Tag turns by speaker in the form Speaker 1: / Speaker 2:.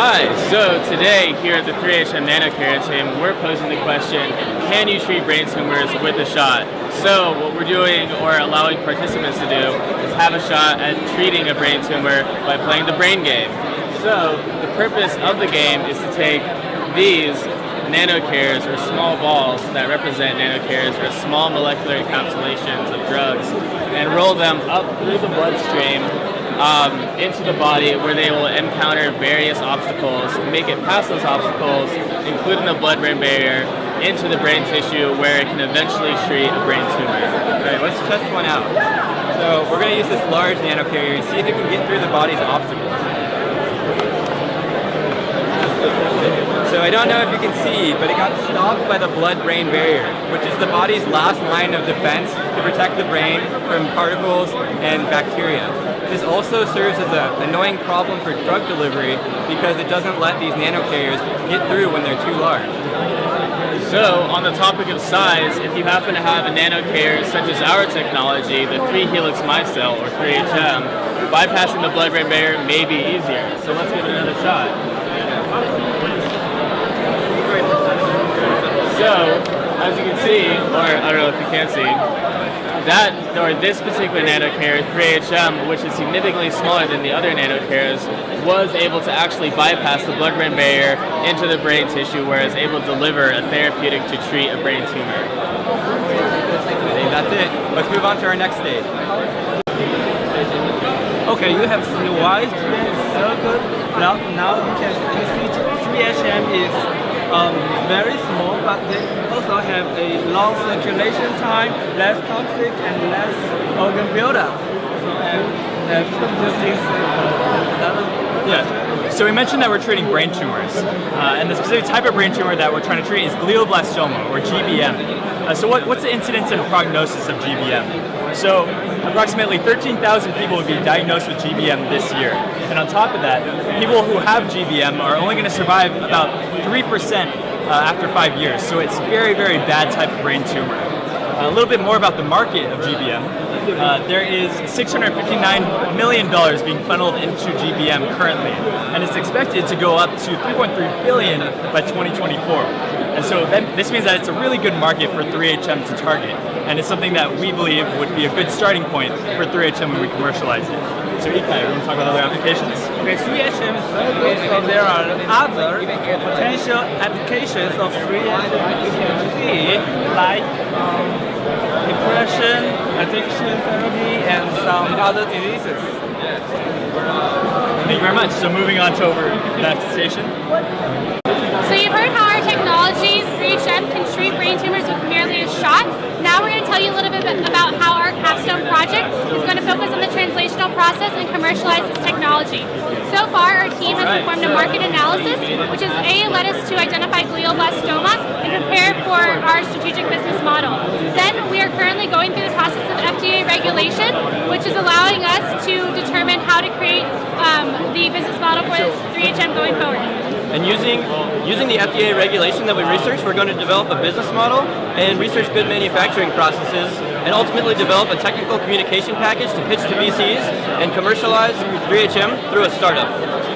Speaker 1: Hi, so today here at the 3HM NanoCare team, we're posing the question, can you treat brain tumors with a shot? So what we're doing, or allowing participants to do, is have a shot at treating a brain tumor by playing the brain game. So the purpose of the game is to take these nanocarriers, or small balls that represent nanocarriers, or small molecular encapsulations of drugs, and roll them up through the bloodstream um, into the body where they will encounter various obstacles, make it past those obstacles, including the blood-brain barrier, into the brain tissue where it can eventually treat a brain tumor.
Speaker 2: Alright, let's test one out. So we're going to use this large nanocarrier and see if it can get through the body's obstacles. So I don't know if you can see, but it got stopped by the blood-brain barrier, which is the body's last line of defense to protect the brain from particles and bacteria. This also serves as an annoying problem for drug delivery because it doesn't let these nanocarriers get through when they're too large.
Speaker 1: So, on the topic of size, if you happen to have a nanocarrier such as our technology, the 3-helix micelle, or 3HM, bypassing the blood-brain barrier may be easier. So let's give it another shot. So, as you can see, or I don't know if you can see, that, or this particular nanocarrier, 3HM, which is significantly smaller than the other nanocarriers, was able to actually bypass the blood-brain barrier into the brain tissue, where it's able to deliver a therapeutic to treat a brain tumor.
Speaker 2: that's it. Let's move on to our next stage.
Speaker 3: Okay, you have seen why it's so good. Now, now you can see 3HM is um, very small, but they also have a long circulation time, less toxic, and less organ buildup. So, and, and
Speaker 4: yeah. So we mentioned that we're treating brain tumors, uh, and the specific type of brain tumor that we're trying to treat is glioblastoma, or GBM. Uh, so what, what's the incidence and prognosis of GBM? So approximately 13,000 people will be diagnosed with GBM this year. And on top of that, people who have GBM are only going to survive about 3% uh, after five years. So it's very, very bad type of brain tumor. Uh, a little bit more about the market of GBM. Uh, there is $659 million being funneled into GBM currently, and it's expected to go up to 3.3 billion by 2024. And so that, this means that it's a really good market for 3HM to target, and it's something that we believe would be a good starting point for 3HM when we commercialize it. So Ikai, you want to talk about other applications?
Speaker 3: Okay, 3HM is very good, so there are other potential applications of 3HM like um, depression, addiction therapy, and some other diseases.
Speaker 4: Thank you very much. So moving on to over next station.
Speaker 5: So you've heard how our technology, 3HM, can treat brain tumors with merely a shot. Now we're going to tell you a little bit about how our capstone project is going to focus on process and commercialize this technology. So far, our team has performed a market analysis, which has A, led us to identify glioblastoma and prepare for our strategic business model. Then we are currently going through the process of FDA regulation, which is allowing us to determine how to create um, the business model for 3HM going forward.
Speaker 6: And using, using the FDA regulation that we researched, we're going to develop a business model and research good manufacturing processes and ultimately develop a technical communication package to pitch to VCs and commercialize 3HM through a startup.